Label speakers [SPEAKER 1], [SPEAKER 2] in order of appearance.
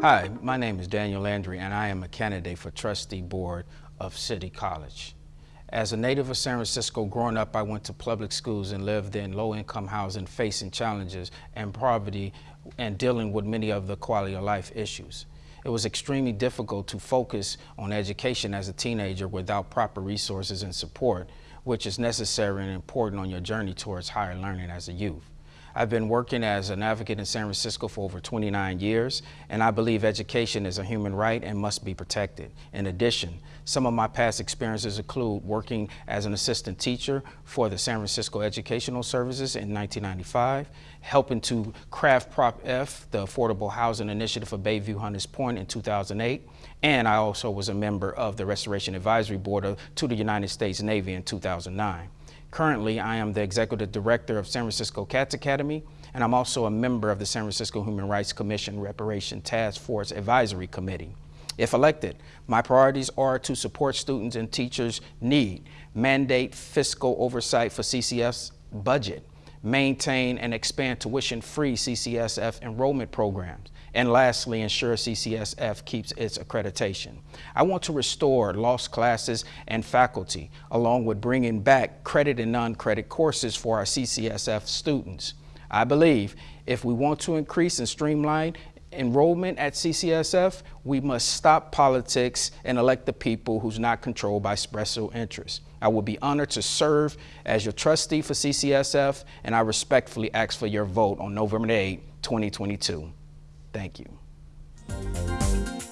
[SPEAKER 1] Hi, my name is Daniel Landry and I am a candidate for trustee board of City College. As a native of San Francisco, growing up I went to public schools and lived in low-income housing facing challenges and poverty and dealing with many of the quality of life issues. It was extremely difficult to focus on education as a teenager without proper resources and support, which is necessary and important on your journey towards higher learning as a youth. I've been working as an advocate in San Francisco for over 29 years, and I believe education is a human right and must be protected. In addition, some of my past experiences include working as an assistant teacher for the San Francisco Educational Services in 1995, helping to craft Prop F, the Affordable Housing Initiative for Bayview Hunters Point in 2008, and I also was a member of the Restoration Advisory Board to the United States Navy in 2009. Currently, I am the Executive Director of San Francisco Cats Academy, and I'm also a member of the San Francisco Human Rights Commission Reparation Task Force Advisory Committee. If elected, my priorities are to support students and teachers' need, mandate fiscal oversight for CCSF's budget, maintain and expand tuition-free CCSF enrollment programs, and lastly, ensure CCSF keeps its accreditation. I want to restore lost classes and faculty, along with bringing back credit and non-credit courses for our CCSF students. I believe if we want to increase and streamline enrollment at CCSF, we must stop politics and elect the people who's not controlled by special interests. I will be honored to serve as your trustee for CCSF, and I respectfully ask for your vote on November 8, 2022. Thank you.